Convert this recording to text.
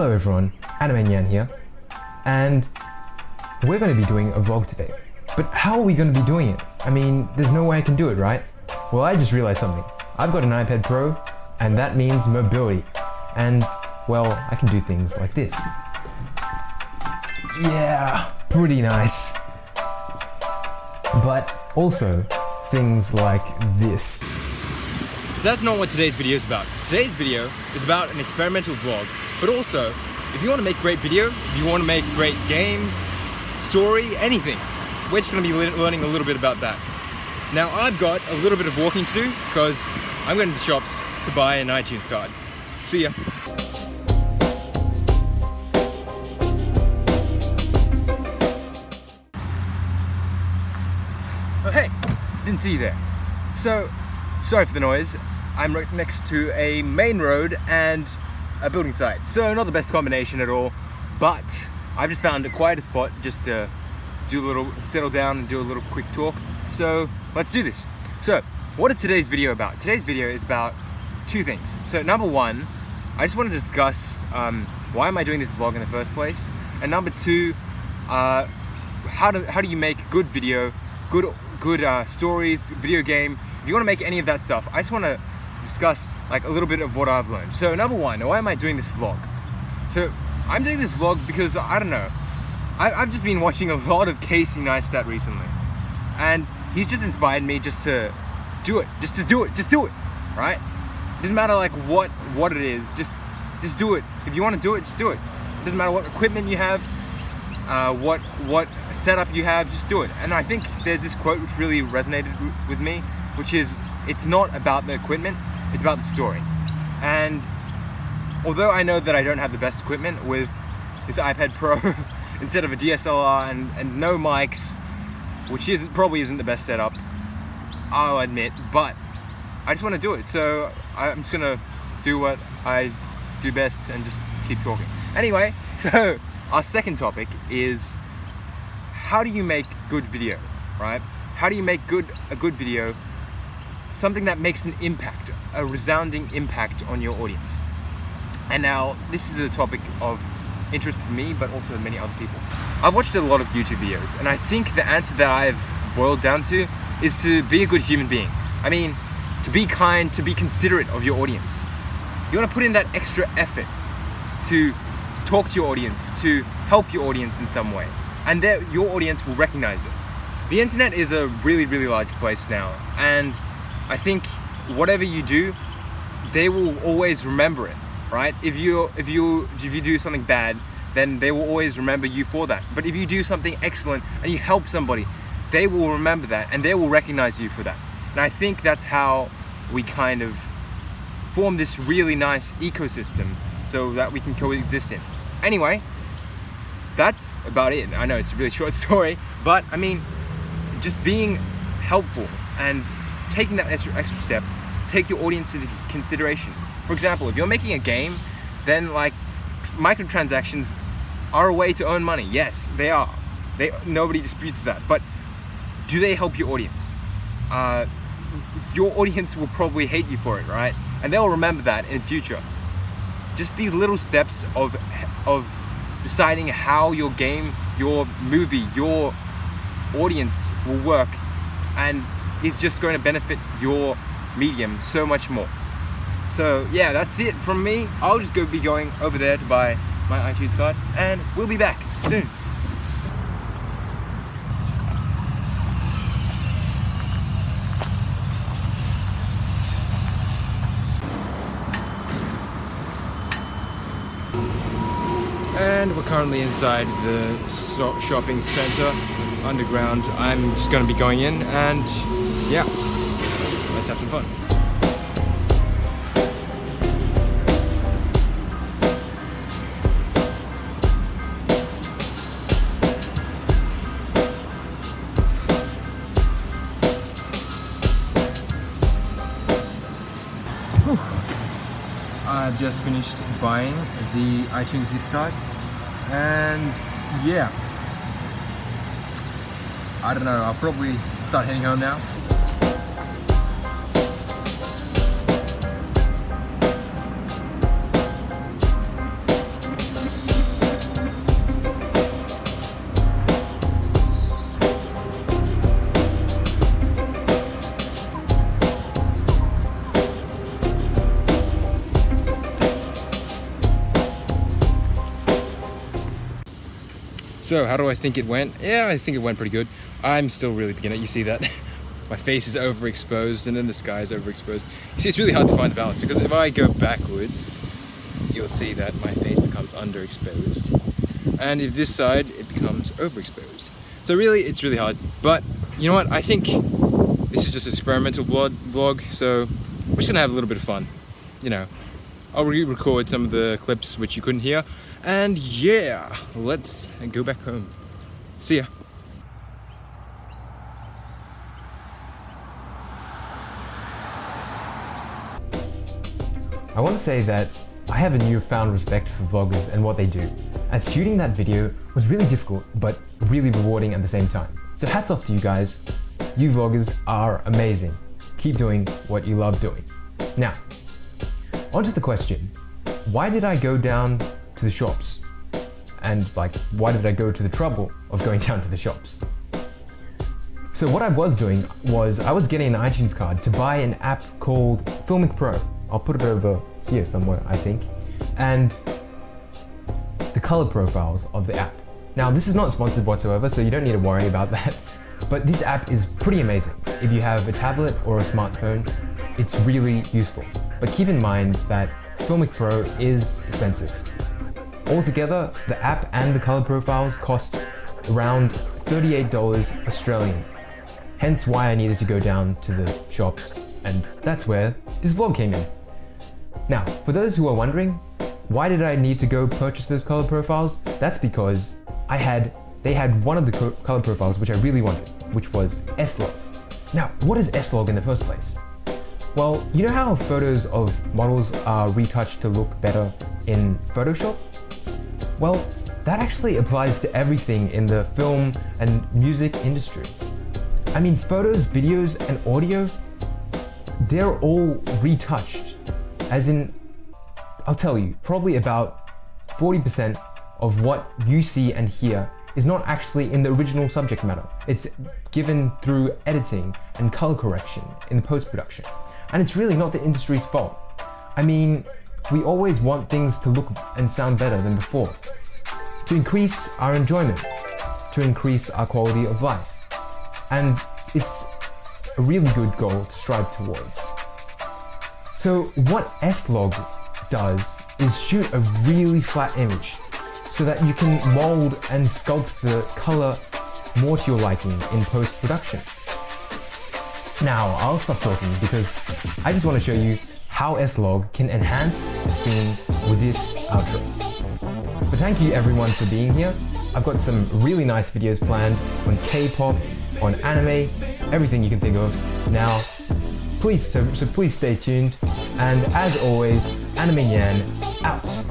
everyone, Anime Nyan here, and we're going to be doing a vlog today. But how are we going to be doing it? I mean, there's no way I can do it, right? Well, I just realized something. I've got an iPad Pro, and that means mobility. And, well, I can do things like this. Yeah, pretty nice. But also, things like this. That's not what today's video is about. Today's video is about an experimental vlog, but also, if you want to make great video, if you want to make great games, story, anything, we're just going to be learning a little bit about that. Now, I've got a little bit of walking to do because I'm going to the shops to buy an iTunes card. See ya. Oh, hey, didn't see you there. So, sorry for the noise. I'm right next to a main road and a building site. So not the best combination at all, but I've just found a quieter spot just to do a little, settle down and do a little quick talk. So let's do this. So what is today's video about? Today's video is about two things. So number one, I just want to discuss um, why am I doing this vlog in the first place? And number two, uh, how, do, how do you make good video, good, good uh, stories, video game, if you want to make any of that stuff, I just want to discuss like a little bit of what I've learned. So number one, why am I doing this vlog? So I'm doing this vlog because I don't know, I, have just been watching a lot of Casey Neistat recently, and he's just inspired me just to do it, just to do it, just do it, right? It doesn't matter like what what it is, just just do it. If you want to do it, just do it. It doesn't matter what equipment you have, uh, what what setup you have, just do it. And I think there's this quote which really resonated with me, which is, it's not about the equipment, it's about the story. And although I know that I don't have the best equipment with this iPad Pro instead of a DSLR and, and no mics, which is probably isn't the best setup, I'll admit, but I just want to do it. So I'm just gonna do what I do best and just keep talking. Anyway, so our second topic is how do you make good video, right? How do you make good a good video something that makes an impact, a resounding impact on your audience. And now, this is a topic of interest for me, but also many other people. I've watched a lot of YouTube videos, and I think the answer that I've boiled down to is to be a good human being. I mean, to be kind, to be considerate of your audience. You want to put in that extra effort to talk to your audience, to help your audience in some way, and your audience will recognize it. The internet is a really, really large place now, and I think whatever you do, they will always remember it, right? If you if you if you do something bad, then they will always remember you for that. But if you do something excellent and you help somebody, they will remember that and they will recognize you for that. And I think that's how we kind of form this really nice ecosystem so that we can coexist in. Anyway, that's about it. I know it's a really short story, but I mean, just being helpful and taking that extra, extra step to take your audience into consideration. For example, if you're making a game, then like microtransactions are a way to earn money. Yes, they are. They nobody disputes that. But do they help your audience? Uh, your audience will probably hate you for it, right? And they'll remember that in future. Just these little steps of of deciding how your game, your movie, your audience will work and is just going to benefit your medium so much more. So yeah, that's it from me. I'll just go be going over there to buy my iTunes card and we'll be back soon. and we're currently inside the shopping center underground I'm just going to be going in and yeah. Let's have some fun. I've just finished buying the iTunes gift card and yeah. I don't know I'll probably start heading home now So how do I think it went? Yeah, I think it went pretty good. I'm still really beginner. You see that? My face is overexposed and then the sky is overexposed. You see, it's really hard to find the balance because if I go backwards, you'll see that my face becomes underexposed. And if this side, it becomes overexposed. So really, it's really hard. But you know what? I think this is just an experimental vlog, vlog so we're just gonna have a little bit of fun. You know, I'll re-record some of the clips which you couldn't hear. And yeah, let's go back home. See ya. I want to say that I have a newfound respect for vloggers and what they do, as shooting that video was really difficult but really rewarding at the same time. So hats off to you guys. You vloggers are amazing. Keep doing what you love doing. Now, on to the question. Why did I go down to the shops? And like, why did I go to the trouble of going down to the shops? So what I was doing was I was getting an iTunes card to buy an app called Filmic Pro. I'll put it over here somewhere, I think. And the color profiles of the app. Now, this is not sponsored whatsoever, so you don't need to worry about that. But this app is pretty amazing. If you have a tablet or a smartphone, it's really useful. But keep in mind that Filmic Pro is expensive. Altogether, the app and the color profiles cost around $38 Australian. Hence why I needed to go down to the shops, and that's where this vlog came in. Now, for those who are wondering, why did I need to go purchase those color profiles? That's because I had, they had one of the co color profiles which I really wanted, which was S-Log. Now, what is S-Log in the first place? Well, you know how photos of models are retouched to look better in Photoshop? Well, that actually applies to everything in the film and music industry. I mean, photos, videos, and audio, they're all retouched. As in, I'll tell you, probably about 40% of what you see and hear is not actually in the original subject matter. It's given through editing and color correction in the post-production. And it's really not the industry's fault. I mean, we always want things to look and sound better than before. To increase our enjoyment, to increase our quality of life. And it's a really good goal to strive towards. So what S-Log does is shoot a really flat image so that you can mold and sculpt the color more to your liking in post-production. Now, I'll stop talking because I just want to show you how S-Log can enhance the scene with this outro. But thank you everyone for being here. I've got some really nice videos planned on K-pop, on anime, everything you can think of. Now, please, so, so please stay tuned. And as always, Anime Nyan out.